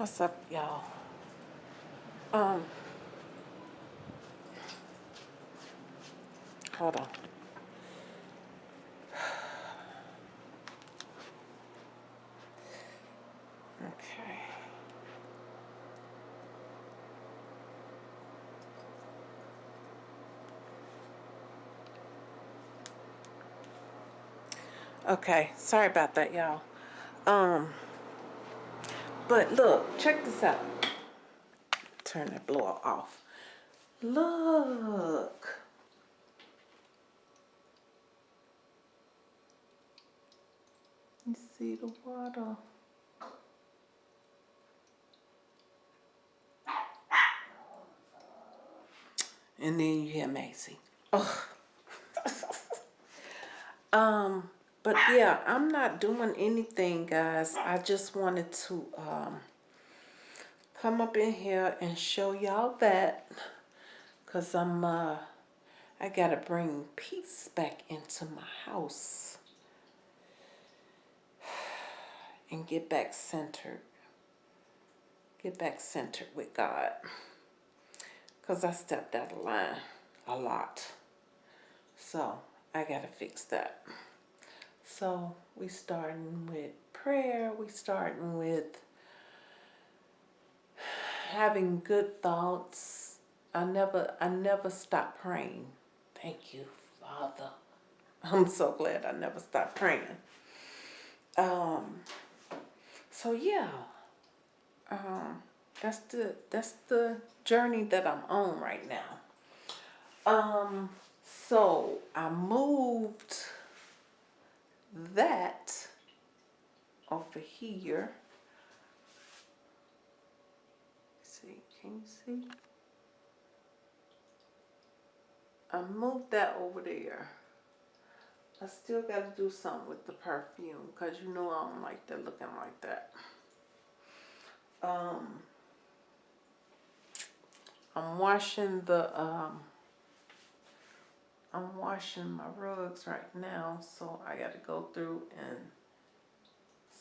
What's up, y'all? Um, hold on. Okay. Okay, sorry about that, y'all. Um, but look, check this out. Turn that blower off. Look. You see the water? And then you hear Macy. Ugh. um, but yeah, I'm not doing anything, guys. I just wanted to um come up in here and show y'all that because I'm uh I gotta bring peace back into my house and get back centered. Get back centered with God. Because I stepped out of line a lot. So I gotta fix that. So we starting with prayer. We starting with having good thoughts. I never I never stop praying. Thank you, Father. I'm so glad I never stopped praying. Um so yeah. Um that's the that's the journey that I'm on right now. Um so I moved that over here. See, can you see? I moved that over there. I still got to do something with the perfume because you know I don't like that looking like that. Um, I'm washing the, um, I'm washing my rugs right now, so I got to go through and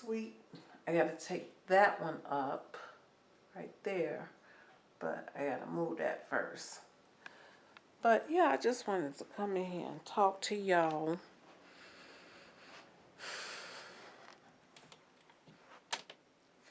sweep. I got to take that one up right there, but I got to move that first. But yeah, I just wanted to come in here and talk to y'all.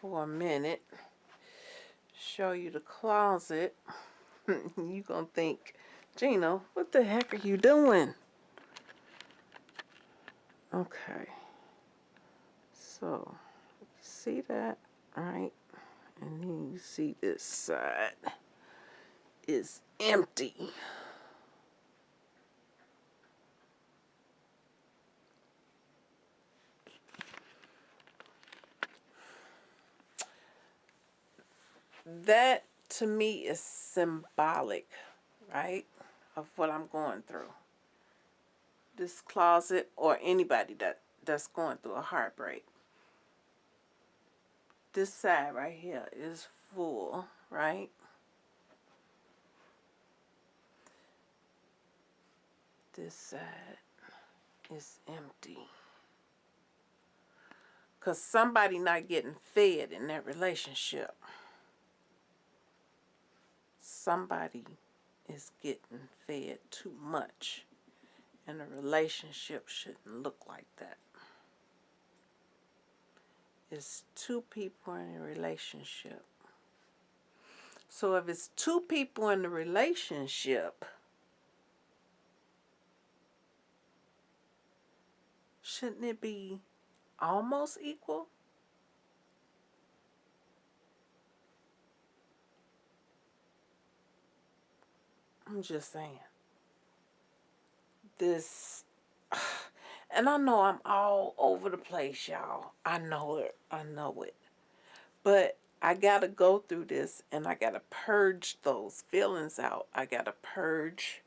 For a minute. Show you the closet. you gonna think, Gina, what the heck are you doing? Okay. So, see that, right? And then you see this side is empty. that to me is symbolic, right, of what I'm going through. This closet or anybody that that's going through a heartbreak. This side right here is full, right? This side is empty. Because somebody not getting fed in that relationship somebody is getting fed too much and a relationship shouldn't look like that. It's two people in a relationship. So if it's two people in the relationship, shouldn't it be almost equal? I'm just saying. This, and I know I'm all over the place, y'all. I know it. I know it. But I got to go through this and I got to purge those feelings out. I got to purge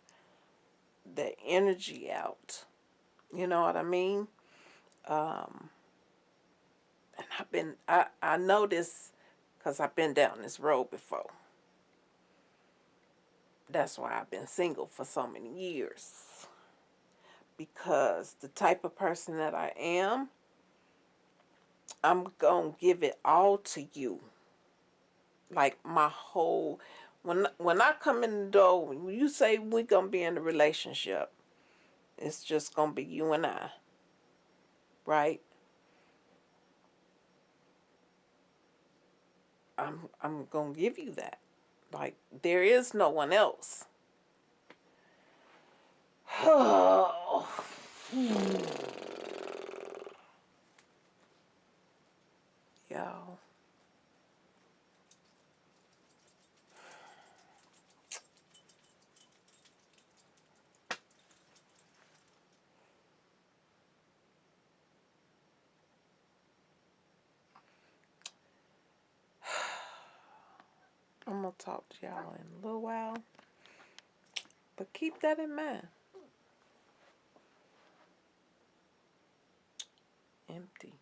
the energy out. You know what I mean? Um, and I've been, I, I know this because I've been down this road before. That's why I've been single for so many years. Because the type of person that I am, I'm going to give it all to you. like my whole when when I come in the door, when you say we're gonna be in a relationship, it's just gonna be you and I, right? I'm I'm gonna give you that. Like there is no one else. Yo. I'm gonna talk to y'all in a little while. But keep that in mind. Empty.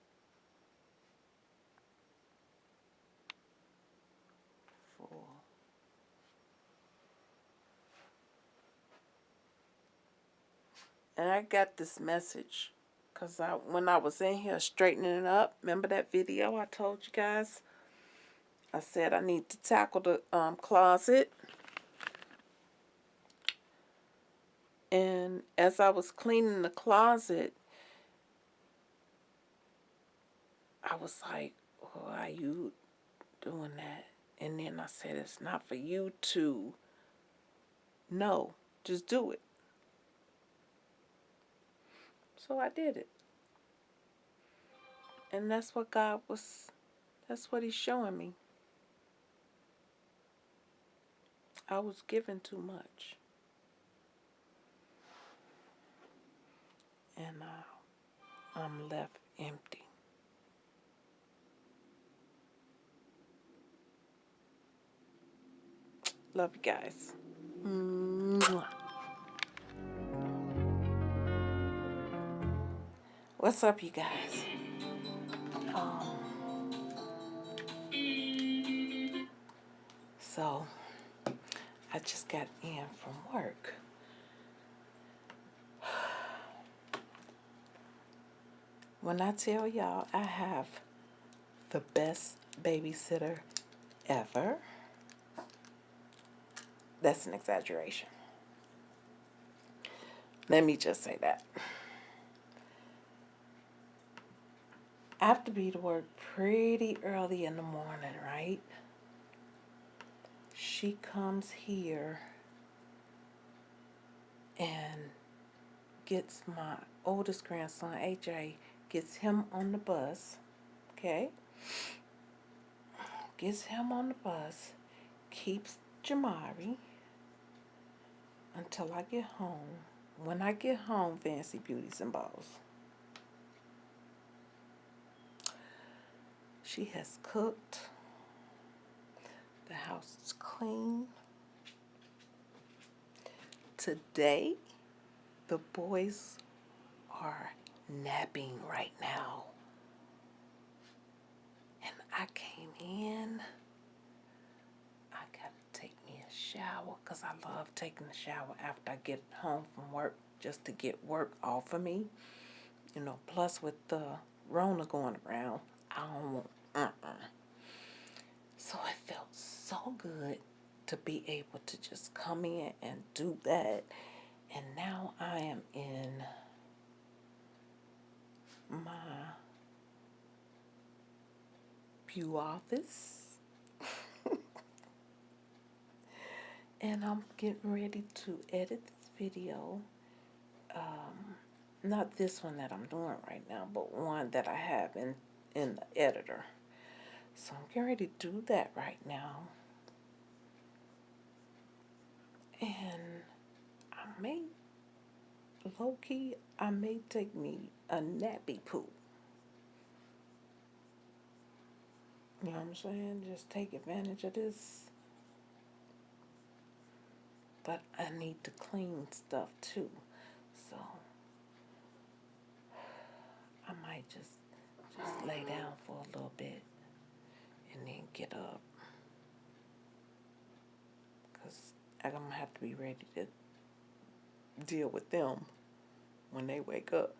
Full. And I got this message because I when I was in here straightening it up, remember that video I told you guys? I said I need to tackle the um, closet. And as I was cleaning the closet, I was like, why are you doing that? And then I said, it's not for you to know. Just do it. So I did it. And that's what God was, that's what He's showing me. I was given too much. And uh, I'm left empty. Love you guys. Mwah. What's up, you guys? Um, so, I just got in from work. When I tell y'all I have the best babysitter ever, that's an exaggeration. Let me just say that. I have to be to work pretty early in the morning, right? She comes here and gets my oldest grandson, AJ, gets him on the bus, okay? Gets him on the bus, keeps Jamari until I get home. When I get home, Fancy Beauties and Balls. She has cooked. The house is clean. Today, the boys are napping right now. And I came in. I got to take me a shower because I love taking a shower after I get home from work just to get work off of me. You know, plus with the Rona going around, I don't want, uh-uh. So it felt so good to be able to just come in and do that. And now I am in my pew office. and I'm getting ready to edit this video. Um, not this one that I'm doing right now, but one that I have in, in the editor. So I'm getting ready to do that right now. And I may, low key, I may take me a nappy poo. You know what I'm saying? Just take advantage of this. But I need to clean stuff too. So I might just just lay down for a little bit and then get up. I'm gonna have to be ready to deal with them when they wake up.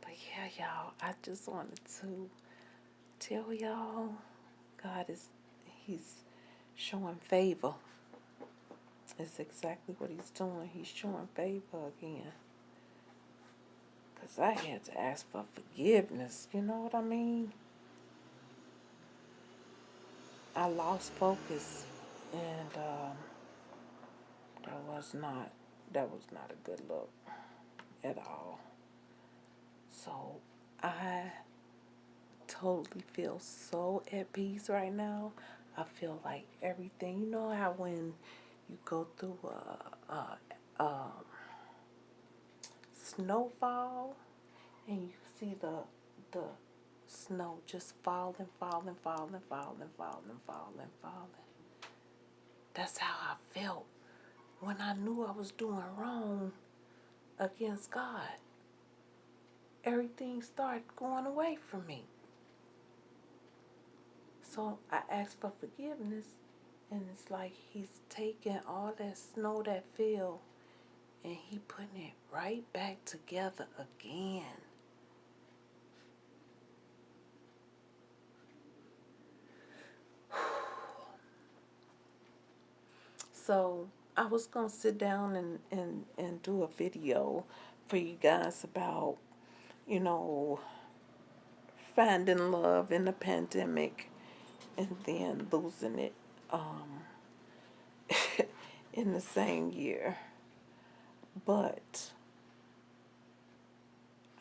But yeah, y'all, I just wanted to tell y'all God is, He's showing favor. It's exactly what He's doing. He's showing favor again. Because I had to ask for forgiveness. You know what I mean? I lost focus and um, that was not that was not a good look at all. So I totally feel so at peace right now. I feel like everything. You know how when you go through a, a, a snowfall and you see the the snow just falling, falling, falling, falling, falling, falling, falling. That's how I felt when I knew I was doing wrong against God. Everything started going away from me. So I asked for forgiveness, and it's like He's taking all that snow that fell and He putting it right back together again. So I was gonna sit down and, and, and do a video for you guys about, you know, finding love in the pandemic and then losing it um, in the same year. But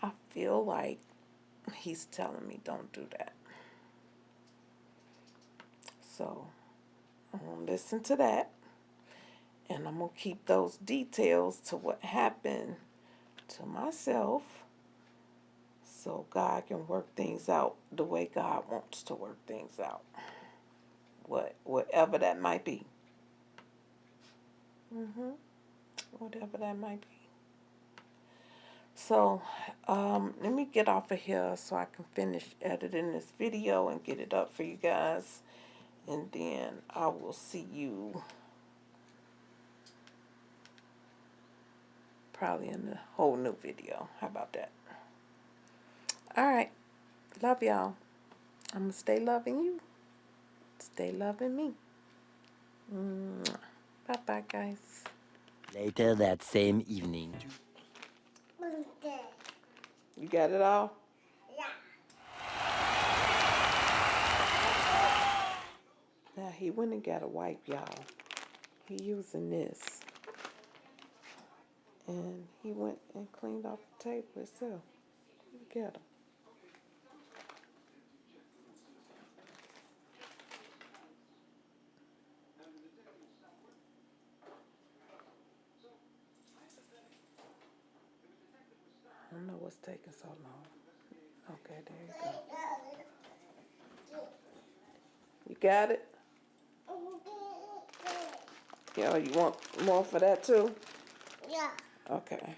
I feel like he's telling me don't do that. So I'm gonna listen to that and I'm gonna keep those details to what happened to myself so God can work things out the way God wants to work things out. What whatever that might be. Mm-hmm. Whatever that might be. So, um, let me get off of here so I can finish editing this video and get it up for you guys. And then I will see you probably in a whole new video. How about that? All right. Love y'all. I'm going to stay loving you. Stay loving me. Bye bye, guys. Later that same evening. You got it all? Yeah. Now he went and got a wipe, y'all. He using this. And he went and cleaned off the table itself. Look at him. I don't know what's taking so long. Okay, there you go. You got it? Yeah, you want more for that too? Yeah. Okay.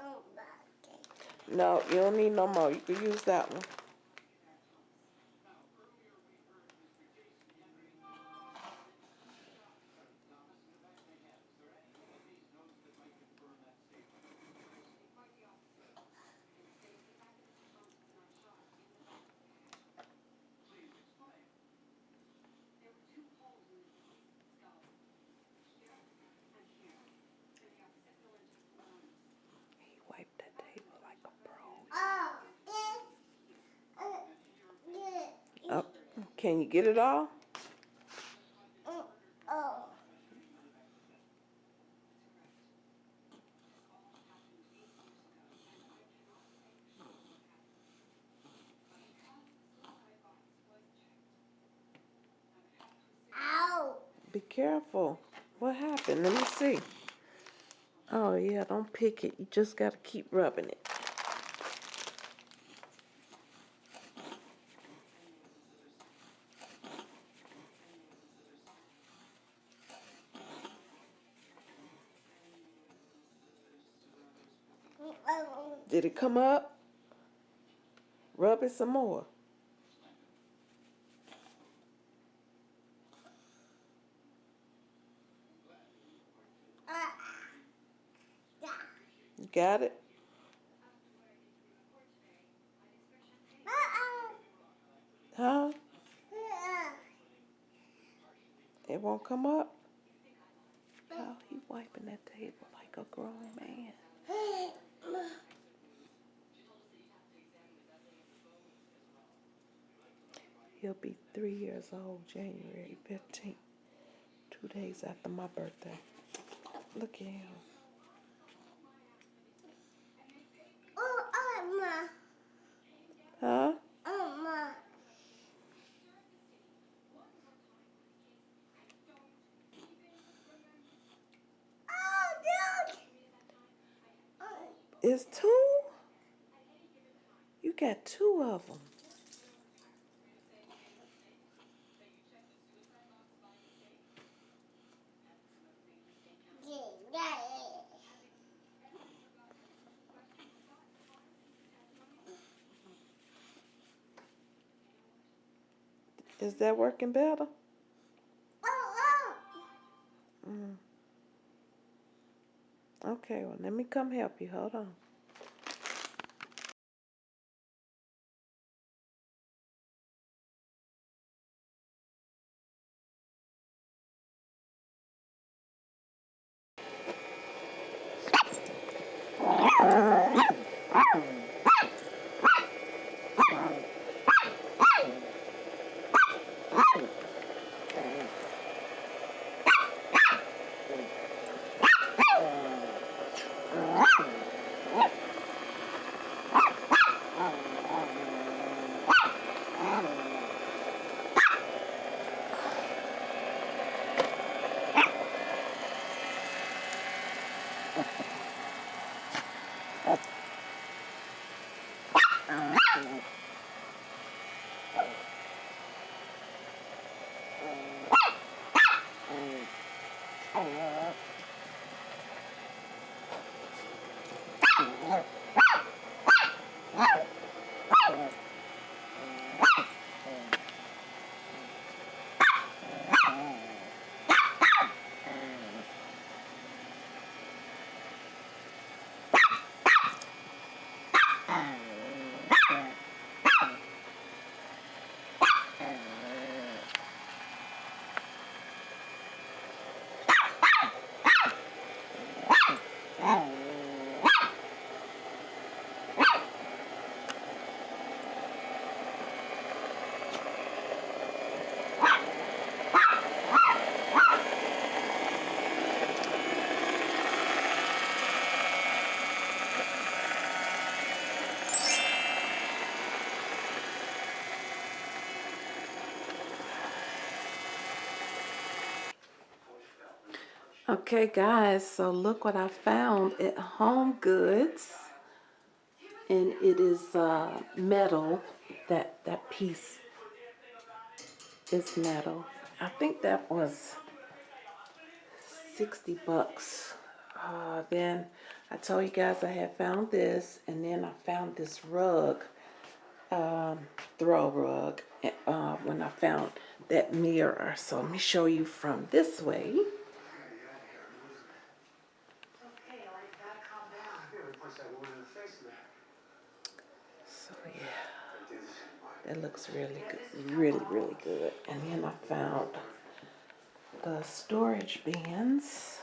Oh. No, you don't need no more. You can use that one. He wiped that table like a pro. Oh, this, uh, this, Oh, can you get it all? Ow. Be careful. What happened? Let me see. Oh, yeah, don't pick it. You just got to keep rubbing it. Did it come up? Rub it some more. Uh, Got it? Huh? It won't come up? Oh, he wiping that table like a grown man. He'll be three years old January 15th, two days after my birthday. Look at him. Oh. Huh? Oh. Oh, It's two? You got two of them. yeah, yeah. Is that working better? Mm. Okay, well, let me come help you. Hold on. Okay, guys, so look what I found at Home Goods. And it is uh, metal. That, that piece is metal. I think that was 60 bucks. Uh, then I told you guys I had found this. And then I found this rug. Um, throw rug. Uh, when I found that mirror. So let me show you from this way. That looks really good, really, really good. And then I found the storage bins,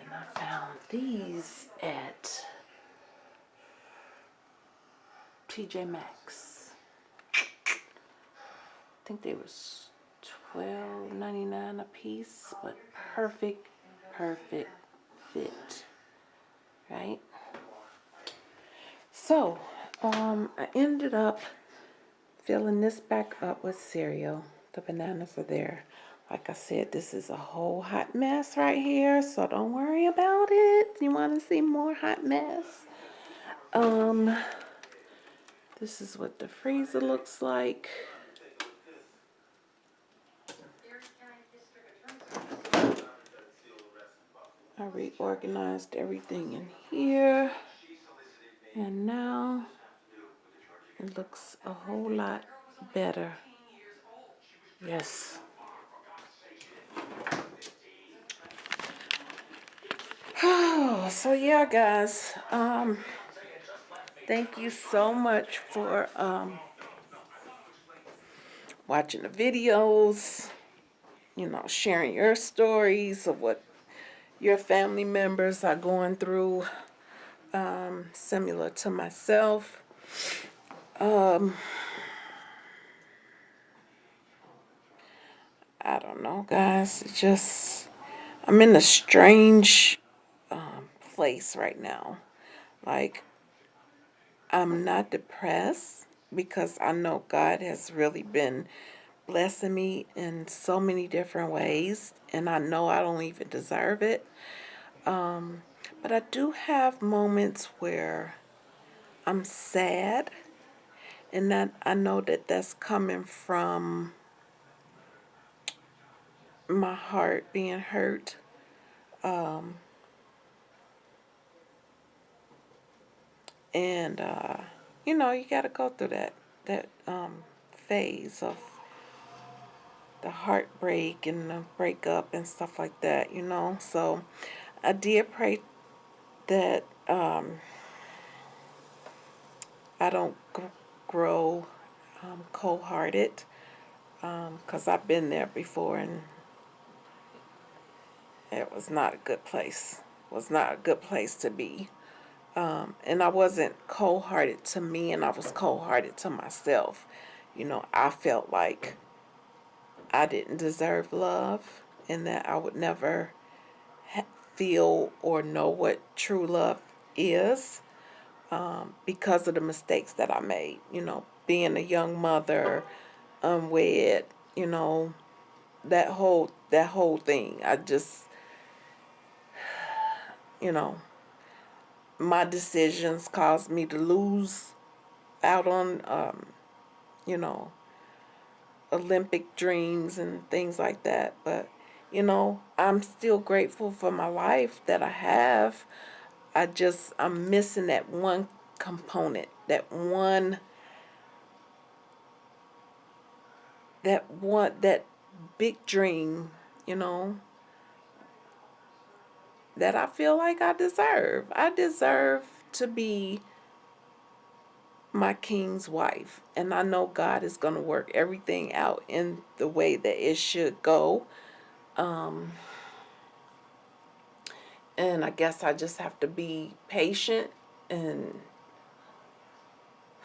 and I found these at TJ Maxx. I think they was twelve ninety nine a piece, but perfect, perfect fit, right? So, um, I ended up filling this back up with cereal. The bananas are there. Like I said, this is a whole hot mess right here, so don't worry about it. You want to see more hot mess? Um, this is what the freezer looks like. I reorganized everything in here. And now it looks a whole lot better. Yes. so yeah, guys. Um, thank you so much for um watching the videos. You know, sharing your stories of what your family members are going through. Um, similar to myself. Um, I don't know, guys. It's just I'm in a strange um, place right now. Like I'm not depressed because I know God has really been blessing me in so many different ways, and I know I don't even deserve it. Um, but I do have moments where I'm sad, and that I know that that's coming from my heart being hurt. Um, and uh, you know, you got to go through that that um, phase of the heartbreak and the breakup and stuff like that. You know, so I did pray that um, I don't grow um, cold-hearted because I've been there before and it was not a good place. Was not a good place to be. Um, and I wasn't cold-hearted to me, and I was cold-hearted to myself. You know, I felt like I didn't deserve love, and that I would never feel or know what true love is um, because of the mistakes that I made. You know, being a young mother, unwed, you know, that whole that whole thing. I just, you know, my decisions caused me to lose out on, um, you know, Olympic dreams and things like that. But, you know, I'm still grateful for my life that I have. I just, I'm missing that one component, that one, that one, that big dream, you know, that I feel like I deserve. I deserve to be my king's wife. And I know God is going to work everything out in the way that it should go. Um, and I guess I just have to be patient and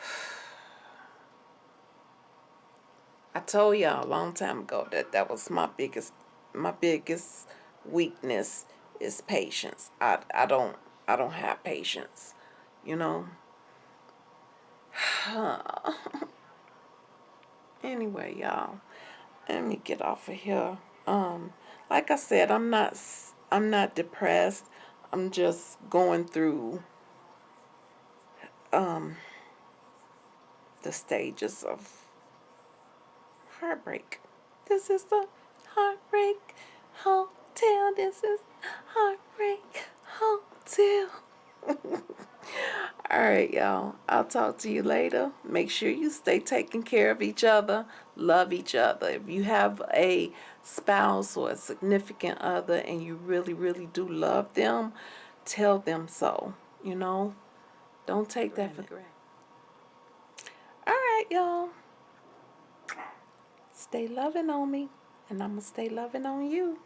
I told y'all a long time ago that that was my biggest my biggest weakness is patience. I I don't I don't have patience, you know. anyway, y'all, let me get off of here. Um, like I said, I'm not I'm not depressed. I'm just going through um the stages of heartbreak. This is the heartbreak hotel. This is heartbreak hotel. All right, y'all. I'll talk to you later. Make sure you stay taking care of each other, love each other. If you have a spouse or a significant other and you really, really do love them, tell them so. You know, don't take that for granted. All right, y'all. Stay loving on me, and I'm going to stay loving on you.